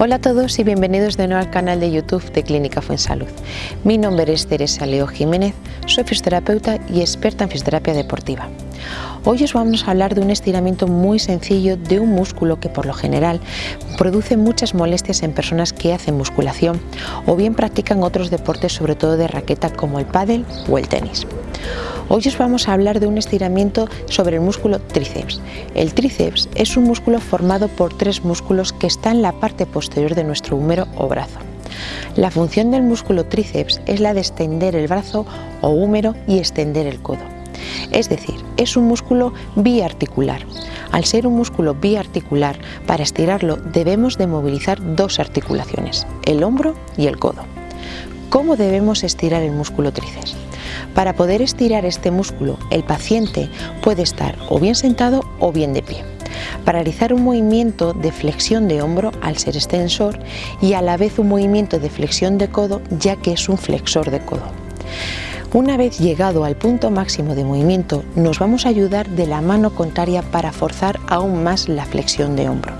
Hola a todos y bienvenidos de nuevo al canal de YouTube de Clínica Fuensalud. Mi nombre es Teresa Leo Jiménez, soy fisioterapeuta y experta en fisioterapia deportiva. Hoy os vamos a hablar de un estiramiento muy sencillo de un músculo que por lo general produce muchas molestias en personas que hacen musculación o bien practican otros deportes sobre todo de raqueta como el pádel o el tenis. Hoy os vamos a hablar de un estiramiento sobre el músculo tríceps. El tríceps es un músculo formado por tres músculos que están en la parte posterior de nuestro húmero o brazo. La función del músculo tríceps es la de extender el brazo o húmero y extender el codo. Es decir, es un músculo biarticular. Al ser un músculo biarticular, para estirarlo debemos de movilizar dos articulaciones, el hombro y el codo. ¿Cómo debemos estirar el músculo tríceps? Para poder estirar este músculo, el paciente puede estar o bien sentado o bien de pie. Realizar un movimiento de flexión de hombro al ser extensor y a la vez un movimiento de flexión de codo ya que es un flexor de codo. Una vez llegado al punto máximo de movimiento, nos vamos a ayudar de la mano contraria para forzar aún más la flexión de hombro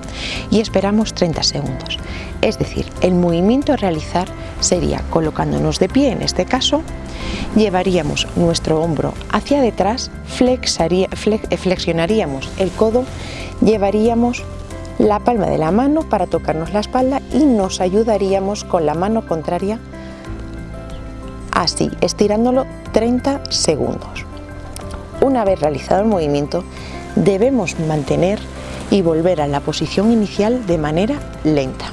y esperamos 30 segundos. Es decir, el movimiento a realizar sería colocándonos de pie en este caso, llevaríamos nuestro hombro hacia detrás, flexionaríamos el codo, llevaríamos la palma de la mano para tocarnos la espalda y nos ayudaríamos con la mano contraria así, estirándolo 30 segundos. Una vez realizado el movimiento, debemos mantener y volver a la posición inicial de manera lenta.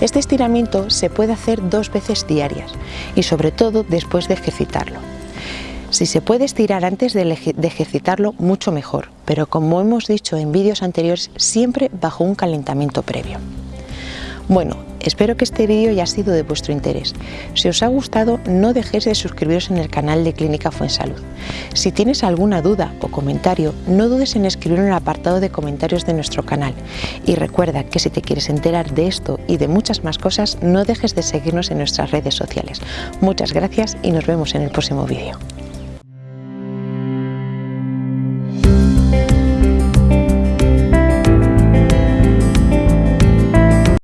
Este estiramiento se puede hacer dos veces diarias y sobre todo después de ejercitarlo. Si se puede estirar antes de, ejercitarlo, mucho mejor, pero como hemos dicho en vídeos anteriores, siempre bajo un calentamiento previo. Bueno, espero que este vídeo haya sido de vuestro interés. Si os ha gustado, no dejéis de suscribiros en el canal de Clínica Fuensalud. Si tienes alguna duda o comentario, no dudes en escribir en el apartado de comentarios de nuestro canal. Y recuerda que si te quieres enterar de esto y de muchas más cosas, no dejes de seguirnos en nuestras redes sociales. Muchas gracias y nos vemos en el próximo vídeo.